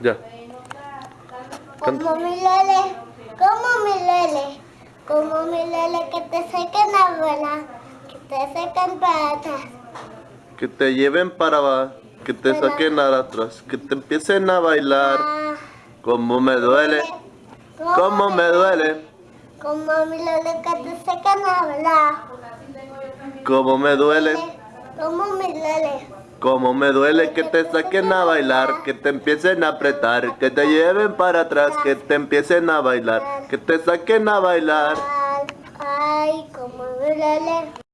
Ya. Como mi lele, como mi lele, como mi lele que te sequen la abuela, que te sequen para atrás. Que te lleven para abajo, que te Bueno. saquen a atrás, que te empiecen a bailar. Ah, Como me duele, como me duele, Como mi lele que te sequen la abuela. como me duele, Como mi lele. como me duele que te saquen a bailar, que te empiecen a apretar, que te lleven para atrás, que te empiecen a bailar, que te saquen a bailar. Ay, como mi lele.